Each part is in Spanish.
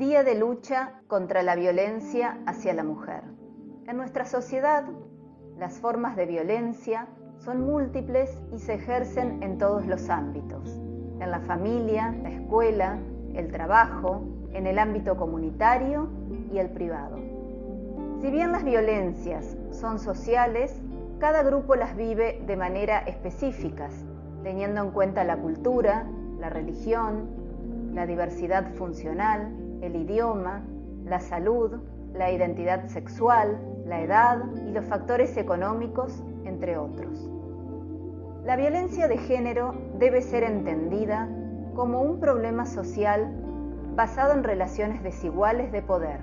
Día de lucha contra la violencia hacia la mujer. En nuestra sociedad, las formas de violencia son múltiples y se ejercen en todos los ámbitos, en la familia, la escuela, el trabajo, en el ámbito comunitario y el privado. Si bien las violencias son sociales, cada grupo las vive de manera específicas, teniendo en cuenta la cultura, la religión, la diversidad funcional, el idioma, la salud, la identidad sexual, la edad y los factores económicos, entre otros. La violencia de género debe ser entendida como un problema social basado en relaciones desiguales de poder.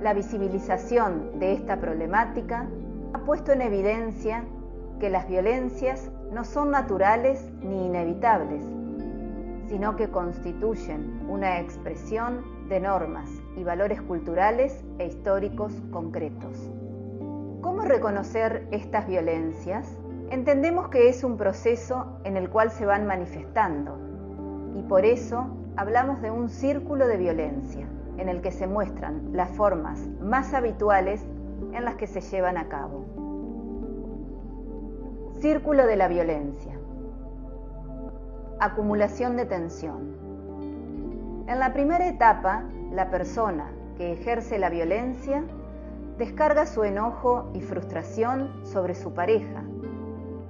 La visibilización de esta problemática ha puesto en evidencia que las violencias no son naturales ni inevitables, sino que constituyen una expresión de normas y valores culturales e históricos concretos. ¿Cómo reconocer estas violencias? Entendemos que es un proceso en el cual se van manifestando y por eso hablamos de un círculo de violencia en el que se muestran las formas más habituales en las que se llevan a cabo. Círculo de la violencia. Acumulación de tensión. En la primera etapa, la persona que ejerce la violencia descarga su enojo y frustración sobre su pareja,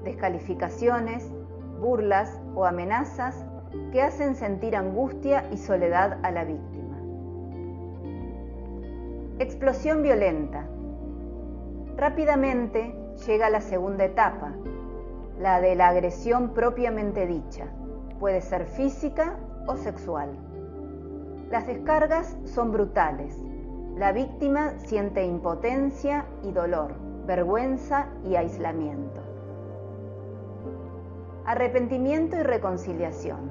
descalificaciones, burlas o amenazas que hacen sentir angustia y soledad a la víctima. Explosión violenta. Rápidamente llega la segunda etapa, la de la agresión propiamente dicha, puede ser física o sexual. Las descargas son brutales. La víctima siente impotencia y dolor, vergüenza y aislamiento. Arrepentimiento y reconciliación.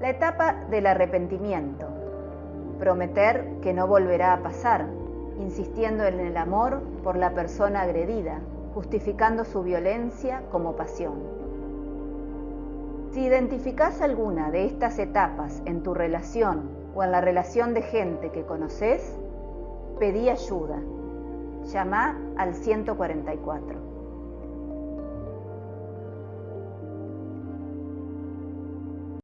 La etapa del arrepentimiento. Prometer que no volverá a pasar, insistiendo en el amor por la persona agredida, justificando su violencia como pasión. Si identificás alguna de estas etapas en tu relación o en la relación de gente que conoces, pedí ayuda. Llama al 144.